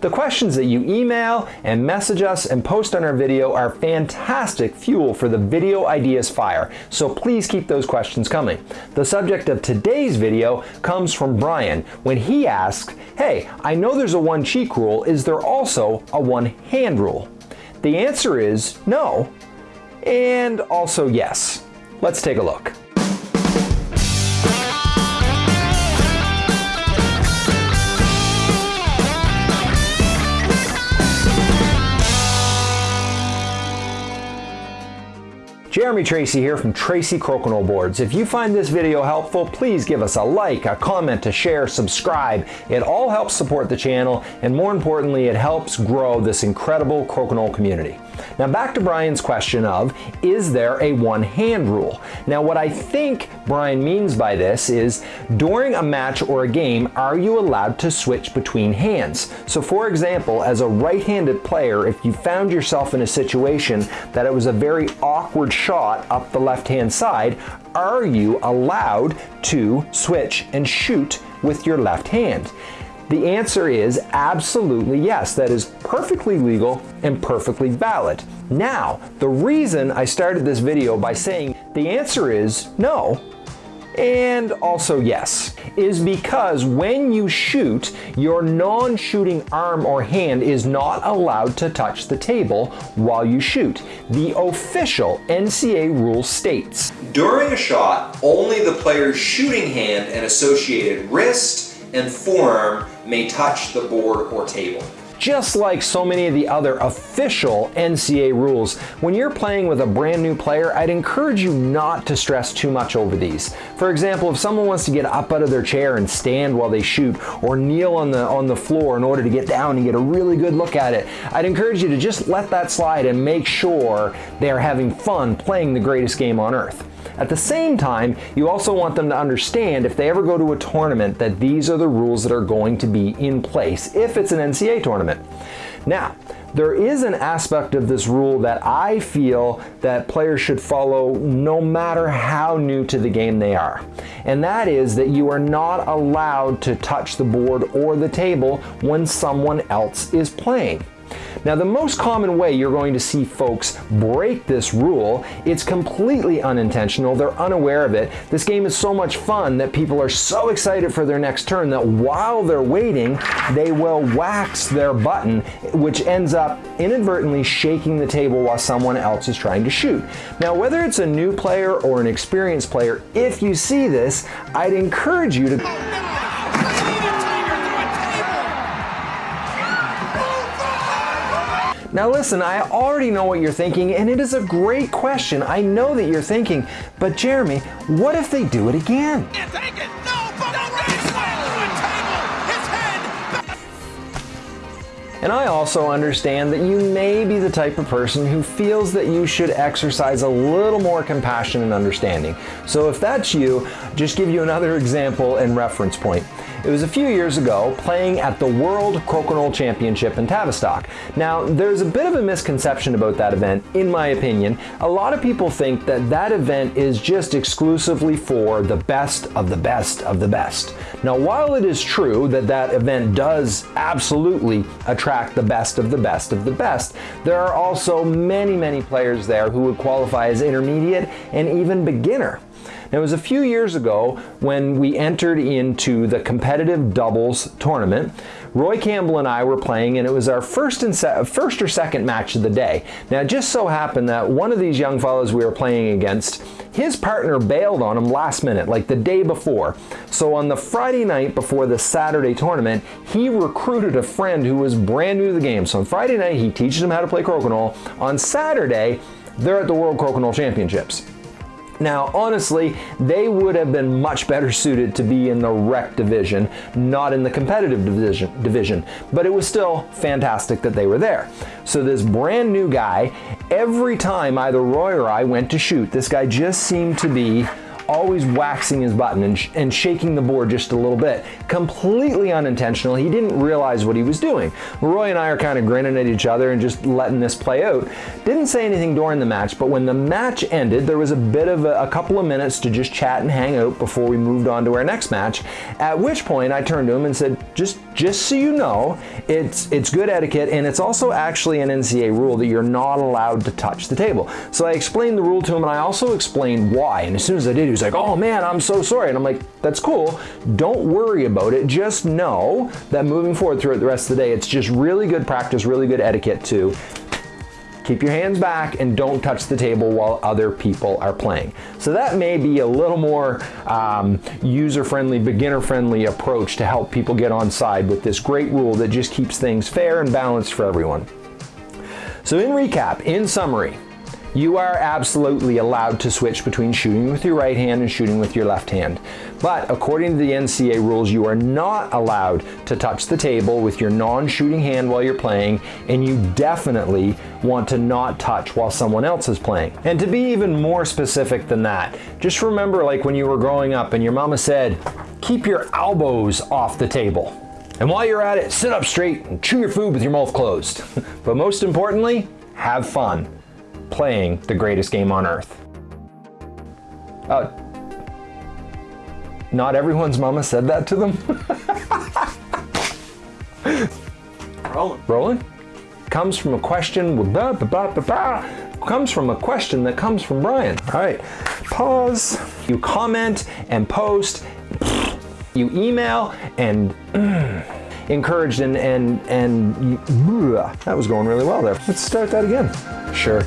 The questions that you email and message us and post on our video are fantastic fuel for the video ideas fire, so please keep those questions coming. The subject of today's video comes from Brian when he asks, hey, I know there's a one cheek rule, is there also a one hand rule? The answer is no, and also yes. Let's take a look. Jeremy Tracy here from Tracy Crokinole Boards. If you find this video helpful, please give us a like, a comment, a share, subscribe. It all helps support the channel, and more importantly, it helps grow this incredible crokinole community. Now back to Brian's question of, is there a one hand rule? Now what I think Brian means by this is, during a match or a game, are you allowed to switch between hands? So for example, as a right-handed player, if you found yourself in a situation that it was a very awkward shot up the left-hand side, are you allowed to switch and shoot with your left hand? The answer is absolutely yes. That is perfectly legal and perfectly valid. Now, the reason I started this video by saying the answer is no, and also yes, is because when you shoot, your non-shooting arm or hand is not allowed to touch the table while you shoot. The official NCA rule states, During a shot, only the player's shooting hand and associated wrist, and form may touch the board or table. Just like so many of the other official NCA rules, when you're playing with a brand new player, I'd encourage you not to stress too much over these. For example, if someone wants to get up out of their chair and stand while they shoot, or kneel on the, on the floor in order to get down and get a really good look at it, I'd encourage you to just let that slide and make sure they're having fun playing the greatest game on earth. At the same time, you also want them to understand if they ever go to a tournament that these are the rules that are going to be in place if it's an NCA tournament. Now, there is an aspect of this rule that I feel that players should follow no matter how new to the game they are. And that is that you are not allowed to touch the board or the table when someone else is playing. Now the most common way you're going to see folks break this rule, it's completely unintentional, they're unaware of it. This game is so much fun that people are so excited for their next turn that while they're waiting, they will wax their button, which ends up inadvertently shaking the table while someone else is trying to shoot. Now whether it's a new player or an experienced player, if you see this, I'd encourage you to Now listen, I already know what you're thinking and it is a great question. I know that you're thinking, but Jeremy, what if they do it again? And I also understand that you may be the type of person who feels that you should exercise a little more compassion and understanding. So if that's you, just give you another example and reference point. It was a few years ago playing at the World Crokinole Championship in Tavistock. Now, there's a bit of a misconception about that event, in my opinion. A lot of people think that that event is just exclusively for the best of the best of the best. Now, while it is true that that event does absolutely attract the best of the best of the best, there are also many, many players there who would qualify as intermediate and even beginner. Now, it was a few years ago when we entered into the competitive doubles tournament. Roy Campbell and I were playing, and it was our first and first or second match of the day. Now, it just so happened that one of these young fellows we were playing against, his partner bailed on him last minute, like the day before. So on the Friday night before the Saturday tournament, he recruited a friend who was brand new to the game. So on Friday night, he teaches him how to play crokinole. On Saturday, they're at the World Crokinole Championships. Now, honestly, they would have been much better suited to be in the rec division, not in the competitive division, division, but it was still fantastic that they were there. So this brand new guy, every time either Roy or I went to shoot, this guy just seemed to be always waxing his button and, sh and shaking the board just a little bit. Completely unintentional. He didn't realize what he was doing. Roy and I are kind of grinning at each other and just letting this play out. Didn't say anything during the match, but when the match ended, there was a bit of a, a couple of minutes to just chat and hang out before we moved on to our next match. At which point I turned to him and said, just, just so you know, it's, it's good etiquette and it's also actually an NCA rule that you're not allowed to touch the table. So I explained the rule to him and I also explained why. And as soon as I did, he was like, oh man, I'm so sorry. And I'm like, that's cool. Don't worry about it. Just know that moving forward throughout the rest of the day, it's just really good practice, really good etiquette to keep your hands back and don't touch the table while other people are playing. So that may be a little more um, user-friendly, beginner-friendly approach to help people get on side with this great rule that just keeps things fair and balanced for everyone. So in recap, in summary, you are absolutely allowed to switch between shooting with your right hand and shooting with your left hand. But according to the NCA rules, you are not allowed to touch the table with your non-shooting hand while you're playing, and you definitely want to not touch while someone else is playing. And to be even more specific than that, just remember like when you were growing up and your mama said, keep your elbows off the table. And while you're at it, sit up straight and chew your food with your mouth closed. but most importantly, have fun playing the greatest game on earth. Uh, not everyone's mama said that to them. Rolling. Rolling? Comes from a question with blah, blah, blah, blah, comes from a question that comes from Brian. All right, pause. You comment and post, you email and encouraged and, and, and that was going really well there. Let's start that again. Sure.